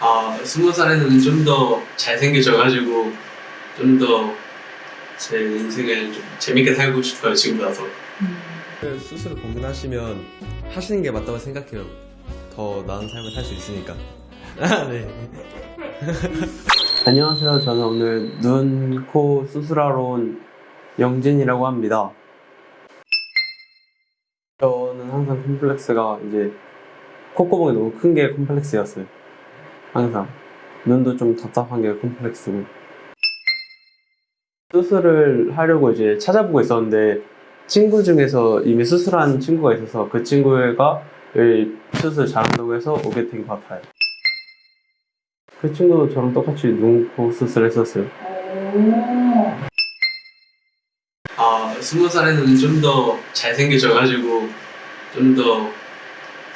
아, 스무 살에는 좀 더 잘생겨져가지고 좀 더 제 인생을 좀 재밌게 살고 싶어요, 지금보다서. 스스로 고민하시면 하시는 게 맞다고 생각해요. 더 나은 삶을 살 수 있으니까. 아, 네. 안녕하세요. 저는 오늘 눈, 코 수술하러 온 영진이라고 합니다. 저는 항상 컴플렉스가 이제 콧구멍이 너무 큰 게 컴플렉스였어요. 항상. 눈도 좀 답답한 게 컴플렉스고. 수술을 하려고 이제 찾아보고 있었는데 친구 중에서 이미 수술한 친구가 있어서 그 친구가 수술 잘한다고 해서 오게 된 것 같아요. 그 친구도 저랑 똑같이 눈, 코 수술했었어요. 아, 스무 살에는 좀 더 잘생겨져가지고 좀더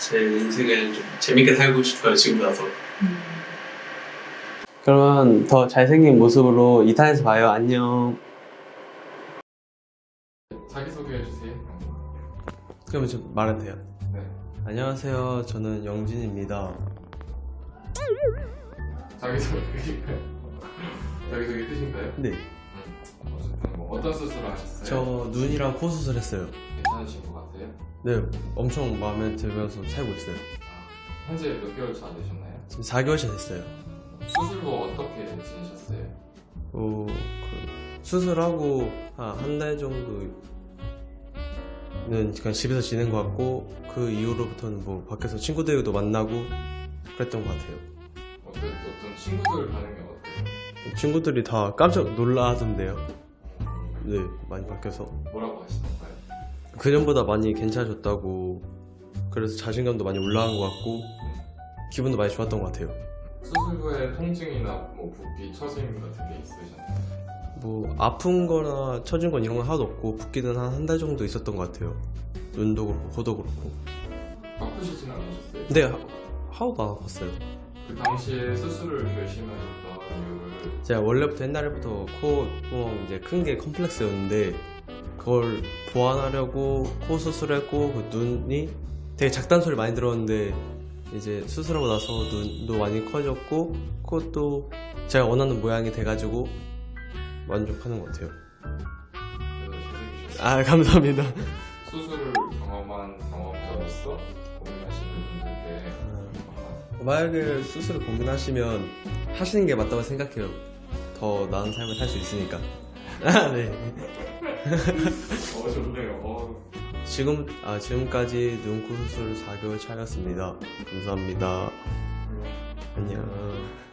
제 인생을 좀 재밌게 살고 싶어요, 지금보다서. 그러면 더 잘생긴 모습으로 2탄에서 봐요. 안녕. 자기소개해 주세요. 그러면 좀 말해도 돼요? 네. 안녕하세요. 저는 영진입니다. 자기소개? 자기소개 끝인가요? 네. 어떤 수술을 하셨어요? 저 눈이랑 코 수술했어요. 괜찮으신 것 같아요? 네. 엄청 마음에 들면서 살고 있어요. 아, 현재 몇 개월 차 되셨나요? 지금 4개월 차 됐어요. 수술 후 어떻게 지내셨어요? 어, 그 수술하고 한 달 정도는 그냥 집에서 지낸 것 같고 그 이후로부터는 뭐 밖에서 친구들도 만나고 그랬던 것 같아요. 어떤 어떤 친구들 반응이 어때요? 친구들이 다 깜짝 놀라던데요. 네, 많이 바뀌어서 뭐라고 하시던가요? 그전보다 많이 괜찮아졌다고 그래서 자신감도 많이 올라간 것 같고 기분도 많이 좋았던 것 같아요. 수술 후에 통증이나 뭐 붓기, 처짐 같은 게 있으셨나요? 뭐 아픈 거나 처진 건 이런 건 하나도 없고 붓기는 한 한 달 정도 있었던 것 같아요. 눈도 그렇고 코도 그렇고. 아프시진 않으셨어요? 근데 하- 안 아팠어요. 그 당시에 수술을 결심하셨던 이유를 제가 원래부터 옛날부터 코 구멍 이제 큰 게 컴플렉스였는데 그걸 보완하려고 코 수술했고 그 눈이 되게 작다는 소리 많이 들었는데 이제 수술하고 나서 눈도 많이 커졌고 코도 제가 원하는 모양이 돼가지고 만족하는 것 같아요. 잘생기셨어요. 아 감사합니다. 아, 만약에 수술을 고민하시면 하시는 게 맞다고 생각해요. 더 나은 삶을 살 수 있으니까. 아, 네. 어 좋네요. 어, 지금 아 지금까지 눈코 수술 4개월 차였습니다. 감사합니다. 안녕.